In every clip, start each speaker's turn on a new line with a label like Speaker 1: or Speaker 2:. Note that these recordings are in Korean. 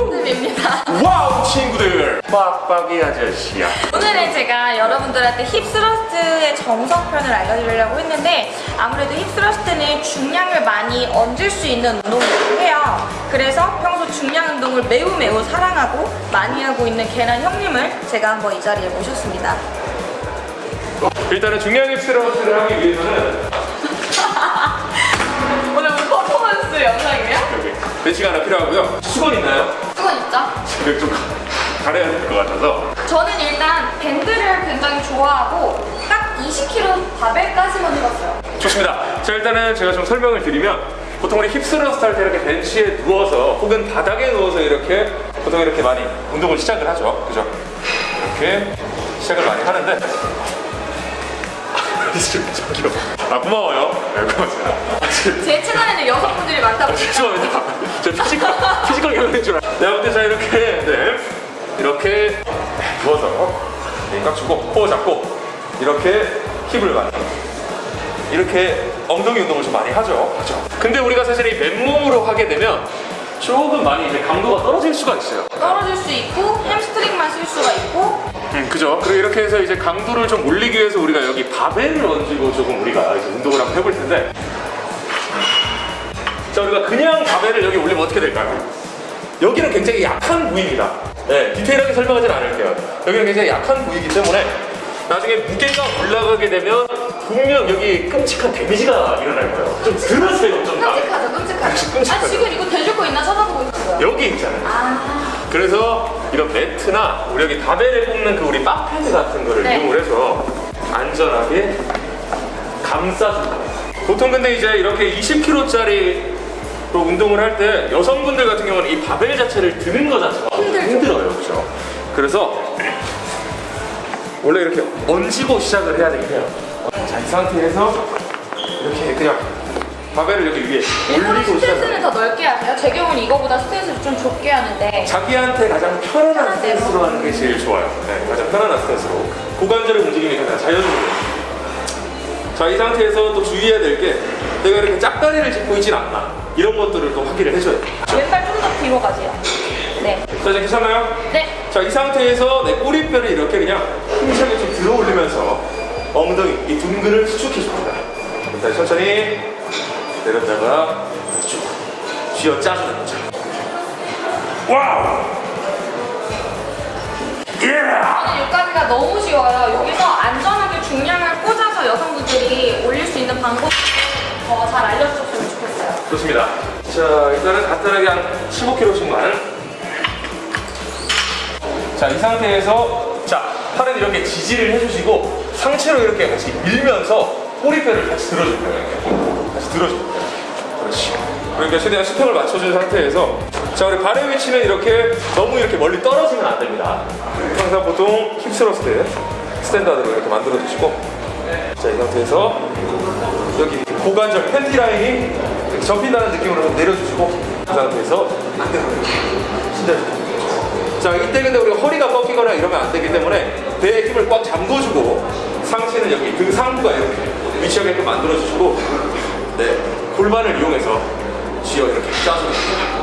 Speaker 1: 쌤입니다.
Speaker 2: 와우 친구들 빡빡이 아저씨야
Speaker 1: 오늘은 제가 여러분들한테 hip thrust의 정석편을 알려드리려고 했는데 아무래도 hip thrust는 중량을 많이 얹을 수 있는 운동이기도 해요. 그래서 평소 중량 운동을 매우 매우 사랑하고 많이 하고 있는 계란 형님을 제가 한번 이 자리에 모셨습니다.
Speaker 2: 일단은 중량 hip thrust를 하기 위해서는
Speaker 1: 오늘 뭐 퍼포먼스 영상이에요?
Speaker 2: 벤치가 하나 필요하고요 수건 있나요?
Speaker 1: 수건 있죠?
Speaker 2: 지금 좀 가- 가려야 될 것 같아서
Speaker 1: 저는 일단 밴드를 굉장히 좋아하고 딱 20kg 바벨까지만 해봤어요.
Speaker 2: 좋습니다 자 일단은 제가 좀 설명을 드리면 보통 우리 힙스러스트 할때 이렇게 벤치에 누워서 혹은 바닥에 누워서 이렇게 보통 이렇게 많이 운동을 시작을 하죠 그죠? 이렇게 시작을 많이 하는데 저기요 아 고마워요 네, 고맙습니다 아,
Speaker 1: 제 채널에는 여성분들이 많다고
Speaker 2: 죄송합니다. 저 피지컬, 피지컬 경영인 줄 알아. 내가 볼때 자, 이렇게, 네. 이렇게 누워서 네, 꽉 주고, 코어 잡고, 이렇게 힙을 많이. 이렇게 엉덩이 운동을 좀 많이 하죠. 그죠? 근데 우리가 사실 이 맨몸으로 하게 되면 조금 많이 이제 강도가 떨어질 수가 있어요.
Speaker 1: 떨어질 수 있고 햄스트링만 쓸 수가 있고
Speaker 2: 음, 그죠? 그리고 이렇게 해서 이제 강도를 좀 올리기 위해서 우리가 여기 바벨을 얹고 조금 우리가 이제 운동을 한번 해볼 텐데 자, 우리가 그냥 바벨을 여기 올리면 어떻게 될까요? 여기는 굉장히 약한 부위입니다. 네, 디테일하게 설명하진 않을게요. 여기는 굉장히 약한 부위이기 때문에 나중에 무게가 올라가게 되면 분명 여기 끔찍한 데미지가 일어날 거예요. 좀 들으세요, 좀
Speaker 1: 끔찍하죠 끔찍하죠. 아 지금 이거 대줄 거 있나 찾아보고 있어요
Speaker 2: 여기 있잖아요.
Speaker 1: 아
Speaker 2: 그래서 이런 매트나 우리 여기 바벨에 꼽는 그 우리 바패드 같은 거를
Speaker 1: 네.
Speaker 2: 이용을 해서 안전하게 거예요. 보통 근데 이제 이렇게 20kg짜리 운동을 할 때 여성분들 같은 경우는 이 바벨 자체를 드는 거 자체가
Speaker 1: 힘들죠.
Speaker 2: 힘들어요. 그렇죠? 그래서 원래 이렇게 얹고 시작을 해야 되긴 해요. 자, 이 상태에서 이렇게 그냥 바벨을 여기 위에 올리고
Speaker 1: 스탠스는 더 넓게 하세요 제 경우는 이거보다 스탠스를 좀 좁게 하는데
Speaker 2: 자기한테 가장 편안한. 스탠스로 하는 게 제일 좋아요. 네, 가장 편안한 스탠스로. 고관절의 움직임이 가장 자연스러워요. 자, 이 상태에서 또 주의해야 될 게 내가 이렇게 짝다리를 짚고 있진 않나. 이런 것들을 또 확인을 해줘야 돼요.
Speaker 1: 왼발 좀 더 뒤로 가세요 네
Speaker 2: 자, 이제 괜찮나요?
Speaker 1: 네.
Speaker 2: 자, 이 상태에서 내 꼬리뼈를 이렇게 그냥 힘차게 좀 들어 올리면서 엉덩이, 이 둔근을 수축해 줍니다. 일단 천천히 내렸다가 쭉 쥐어 짜주는 거죠. 와우! 예!
Speaker 1: 저는 여기까지가 너무 쉬워요 여기서 안전하게 중량을 꽂아서 여성분들이 올릴 수 있는 방법 더잘 알려주셨으면 좋겠어요
Speaker 2: 좋습니다. 자, 일단은 간단하게 한 15kg씩만. 자, 이 상태에서 자, 팔은 이렇게 지지를 해주시고 상체로 이렇게 같이 밀면서 꼬리뼈를 같이 들어줄 거예요. 같이 들어줄 거예요. 그러니까 최대한 수평을 맞춰준 상태에서 자, 우리 발의 위치는 이렇게 너무 이렇게 멀리 떨어지면 안 됩니다. 항상 보통 hip thrust standard로 이렇게 만들어 주시고. 자, 이 상태에서 여기 고관절 팬티 라인이 접힌다는 느낌으로 좀 내려주시고 그 상태에서 안 되는 신장 자 이때 근데 우리가 허리가 꺾이거나 이러면 안 되기 때문에 배에 힘을 꽉 잠궈주고 상체는 여기 등 상부가 이렇게 위치하게끔 만들어주시고 네 골반을 이용해서 쥐어 이렇게 짜줍니다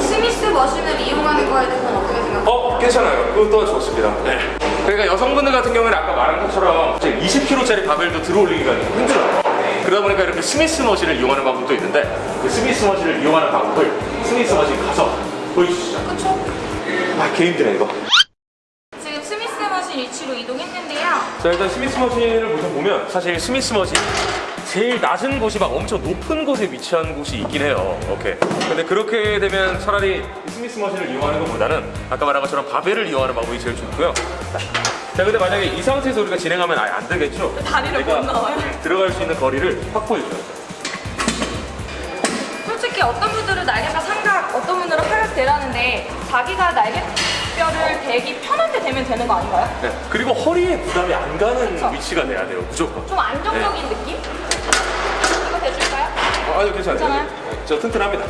Speaker 1: 스미스 머신을 이용하는 거에 대해서는 어떻게 생각하세요?
Speaker 2: 어 괜찮아요 그것도 좋습니다 네. 그러니까 여성분들 같은 경우에는 아까 말한 것처럼 20kg짜리 바벨도 들어올리기가 힘들어요 그러다 보니까 이렇게 Smith machine을 이용하는 방법도 있는데 그 Smith machine을 이용하는 방법을 Smith machine 가서 보여주시죠
Speaker 1: 그쵸?
Speaker 2: 아 개 힘드네 이거
Speaker 1: 지금 Smith machine 위치로 이동했는데요.
Speaker 2: 자 일단 Smith machine을 보면 사실 Smith machine 제일 낮은 곳이 막 엄청 높은 곳에 위치한 곳이 있긴 해요 오케이 근데 그렇게 되면 차라리 이 Smith machine을 이용하는 것보다는 아까 말한 것처럼 바벨을 이용하는 방법이 제일 좋고요 자 근데 만약에 이 상태에서 우리가 진행하면 아예 안 되겠죠
Speaker 1: 다리를
Speaker 2: 내가
Speaker 1: 못 나와요?
Speaker 2: 들어갈 수 있는 거리를 확보해 줘야 돼
Speaker 1: 솔직히 어떤 분들은 날개가 삼각, 어떤 분들은 하각 되라는데 자기가 날개뼈를 대기 편한 데 대면 되는 거 아닌가요?
Speaker 2: 네. 그리고 허리에 부담이 안 가는
Speaker 1: 그쵸.
Speaker 2: 위치가 돼야 돼요 무조건
Speaker 1: 좀 안정적인 느낌?
Speaker 2: 어, 아니요 괜찮아요 저 튼튼합니다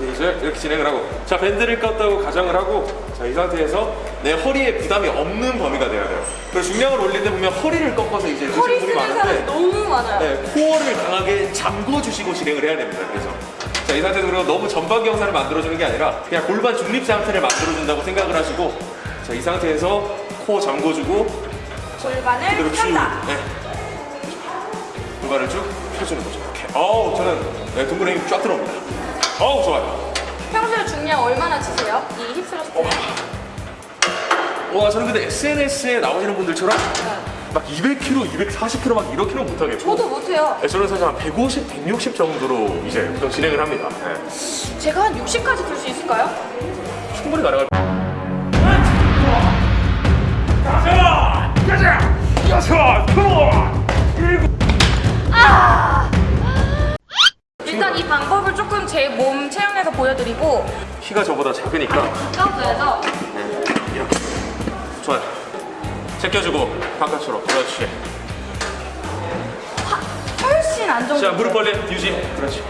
Speaker 2: 네, 이제 이렇게 진행을 하고 자 밴드를 껐다고 가정을 하고 자 이 상태에서 내 허리에 부담이 없는 범위가 돼야 돼요 그래서 중량을 올릴 때 보면 허리를 꺾어서 이제
Speaker 1: 허리
Speaker 2: 드시는 분이
Speaker 1: 쓰는 사람
Speaker 2: 많은데
Speaker 1: 너무 많아요.
Speaker 2: 네, 코어를 강하게 잠궈 주시고 진행을 해야 됩니다 그래서 자, 이 상태에서 그리고 너무 전방 경사를 만들어주는 게 아니라 그냥 골반 중립 상태를 만들어준다고 생각을 하시고 자, 이 상태에서 코 잠궈주고
Speaker 1: 골반을
Speaker 2: 그대로 쭉. 네. 골반을 쭉 펴주는 거죠. 이렇게. 어우, 저는 네, 둥근에 힘쫙 들어옵니다. 어우, 좋아요.
Speaker 1: 평소에 중량 얼마나 치세요? 이 힙스러스트.
Speaker 2: 와, 저는 근데 SNS에 나오시는 분들처럼 막 200kg, 240kg 막 이렇게 는 못하겠고
Speaker 1: 저도 못해요.
Speaker 2: 네, 저는 사실 한 150, 160 정도로 이제 보통 진행을 합니다. 네.
Speaker 1: 제가 한 60까지 들 수 있을까요?
Speaker 2: 충분히 가능할
Speaker 1: 일 단 이 방법을 조금 제 몸 체형에서 보여드리고.
Speaker 2: 키가 저보다 작으니까.
Speaker 1: 가까워서
Speaker 2: 이렇게. 좋아요. 제껴주고 바깥으로. 그렇지.
Speaker 1: 훨씬 안정적.
Speaker 2: 자 무릎 벌림 유지. 그렇지.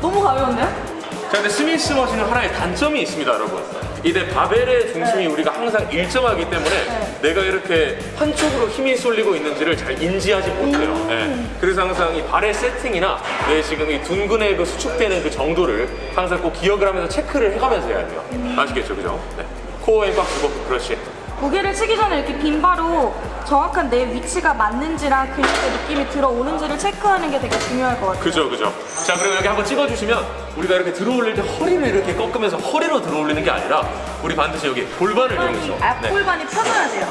Speaker 1: 너무 가벼운데요?
Speaker 2: 자 근데 스미스 머신은 하나의 단점이 있습니다 여러분. 이때 바벨의 중심이 우리가 항상 일정하기 때문에
Speaker 1: 네.
Speaker 2: 내가 이렇게 한쪽으로 힘이 쏠리고 있는지를 잘 인지하지 못해요
Speaker 1: 음.
Speaker 2: 예. 그래서 항상 이 발의 세팅이나 내 지금 이 둔근의 그 수축되는 그 정도를 항상 꼭 기억을 하면서 체크를 해가면서 해야 돼요
Speaker 1: 음.
Speaker 2: 아시겠죠 그죠? 네. 코어에 꽉 주고 그렇지
Speaker 1: 무게를 치기 전에 이렇게 빈바로 정확한 내 위치가 맞는지랑 근육의 느낌이 들어오는지를 체크하는 게 되게 중요할 것 같아요.
Speaker 2: 그죠 그죠 자 그리고 여기 한번 찍어주시면 우리가 이렇게 들어올릴 때 허리를 이렇게 꺾으면서 허리로 들어올리는 게 아니라 우리 반드시 여기 골반을 이용해서 네.
Speaker 1: 앞골반이 펴져야 돼요.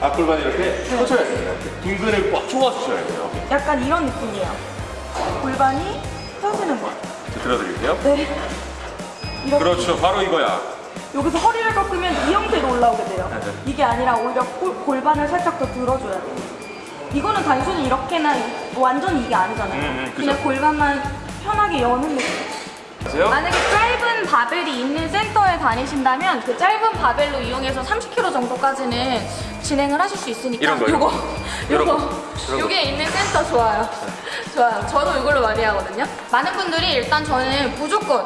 Speaker 2: 앞골반이 이렇게 펴줘야 돼요 둥근을 꽉 조아주셔야 돼요
Speaker 1: 약간 이런 느낌이에요. 골반이 펴지는 거.
Speaker 2: 자, 들어드릴게요
Speaker 1: 네.
Speaker 2: 그렇죠 바로 이거야
Speaker 1: 여기서 허리를 꺾으면 이 형태로 올라오게 돼요.
Speaker 2: 네.
Speaker 1: 이게 아니라 오히려 골, 골반을 살짝 더 들어줘야 돼요. 이거는 단순히 이렇게나 완전히 이게 아니잖아요.
Speaker 2: 음, 음.
Speaker 1: 그냥 골반만 편하게 여는 느낌. 만약에 짧은 바벨이 있는 센터에 다니신다면 그 짧은 바벨로 이용해서 30kg 정도까지는 진행을 하실 수 있으니까
Speaker 2: 이런 거요?
Speaker 1: 요거
Speaker 2: 이런
Speaker 1: 요거
Speaker 2: 거? 이런 거?
Speaker 1: 요게 있는 센터 좋아요. 좋아요. 저도 이걸로 많이 하거든요. 많은 분들이 일단 저는 무조건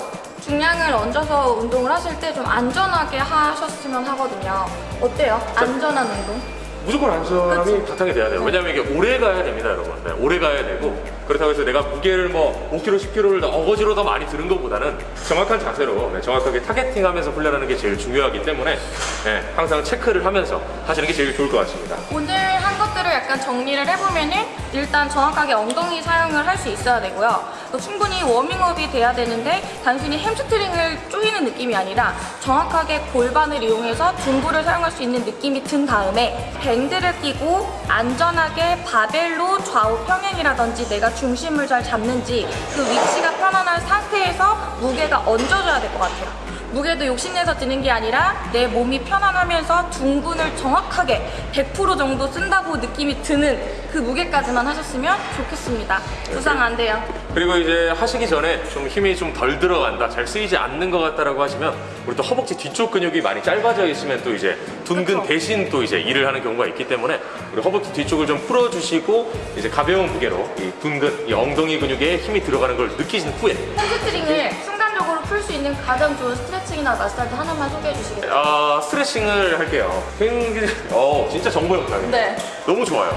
Speaker 1: 중량을 얹어서 운동을 하실 때 좀 안전하게 하셨으면 하거든요. 어때요? 안전한 운동?
Speaker 2: 무조건 안전함이 바탕이 돼야 돼요. 왜냐면 이게 오래 가야 됩니다, 여러분. 네, 오래 가야 되고 그렇다고 해서 내가 무게를 뭐 5kg, 10kg를 어거지로 더 많이 드는 것보다는 정확한 자세로 네, 정확하게 타겟팅하면서 훈련하는 게 제일 중요하기 때문에 네, 항상 체크를 하면서 하시는 게 제일 좋을 것 같습니다.
Speaker 1: 오늘 한 것들을 약간 정리를 해보면은 일단 정확하게 엉덩이 사용을 할 수 있어야 되고요. 또 충분히 워밍업이 돼야 되는데 단순히 햄스트링을 조이는 느낌이 아니라 정확하게 골반을 이용해서 둔부를 사용할 수 있는 느낌이 든 다음에 밴드를 끼고 안전하게 바벨로 좌우 평행이라든지 내가 중심을 잘 잡는지 그 위치가 편안한 상태에서 무게가 얹어줘야 될 것 같아요. 무게도 욕심내서 드는 게 아니라 내 몸이 편안하면서 둥근을 정확하게 100% 정도 쓴다고 느낌이 드는 그 무게까지만 하셨으면 좋겠습니다. 부상 안 돼요.
Speaker 2: 그리고 이제 하시기 전에 좀 힘이 좀 덜 들어간다, 잘 쓰이지 않는 것 같다라고 하시면 우리 또 허벅지 뒤쪽 근육이 많이 짧아져 있으면 또 이제 둔근. 대신 또 이제 일을 하는 경우가 있기 때문에 우리 허벅지 뒤쪽을 좀 풀어주시고 이제 가벼운 무게로 이 둔근, 이 엉덩이 근육에 힘이 들어가는 걸 느끼신 후에
Speaker 1: 햄스트링을 순간적으로 풀 수 있는 가장 좋은 스트레칭이나 마사지 하나만 소개해 주시겠어요?
Speaker 2: 아 스트레칭을 할게요. 굉장히 어 진짜 정보 영상이에요.
Speaker 1: 네.
Speaker 2: 너무 좋아요.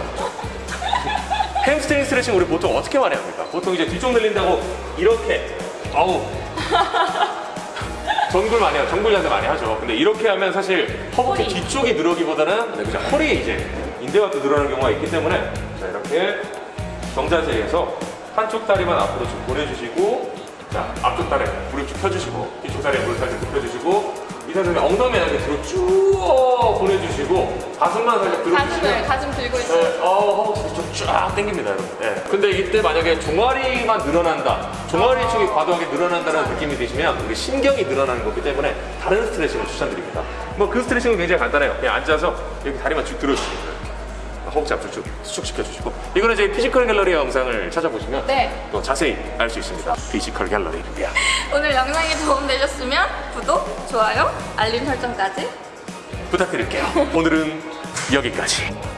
Speaker 2: 햄스트링 스트레칭 우리 보통 어떻게 많이 합니까? 보통 이제 뒤쪽 늘린다고 이렇게 아우 전굴 많이 하죠. 전굴 자세 많이 하죠. 근데 이렇게 하면 사실 허벅지
Speaker 1: 허리.
Speaker 2: 뒤쪽이 늘어나기보다는 네, 그냥 허리에 이제 인대가 또 늘어나는 경우가 있기 때문에 자 이렇게 정자세에서 한쪽 다리만 앞으로 쭉 보내주시고 자 앞쪽 다리 무릎 쭉 펴주시고 뒤쪽 다리 무릎 살짝 굽혀주시고 이 상태에서 엉덩이 이렇게 뒤로 쭉 보내주시고 가슴만 살짝 들어주시면
Speaker 1: 가슴 들고
Speaker 2: 네, 어, 허벅지 뒤쪽 쫙 당깁니다, 여러분. 네. 근데 이때 만약에 종아리만 늘어난다, 종아리 쪽이 과도하게 늘어난다는 느낌이 드시면 우리 신경이 늘어나는 거기 때문에 다른 스트레칭을 추천드립니다. 뭐 그 스트레칭은 굉장히 간단해요. 그냥 앉아서 여기 다리만 쭉 들어주시고 이렇게 허벅지 쭉 수축시켜 주시고 이거는 저희 피지컬 갤러리 영상을 찾아보시면
Speaker 1: 네.
Speaker 2: 또 자세히 알 수 있습니다. 피지컬 갤러리. 야.
Speaker 1: 오늘 영상이 도움되셨으면 구독, 좋아요, 알림 설정까지
Speaker 2: 부탁드릴게요. 오늘은 여기까지.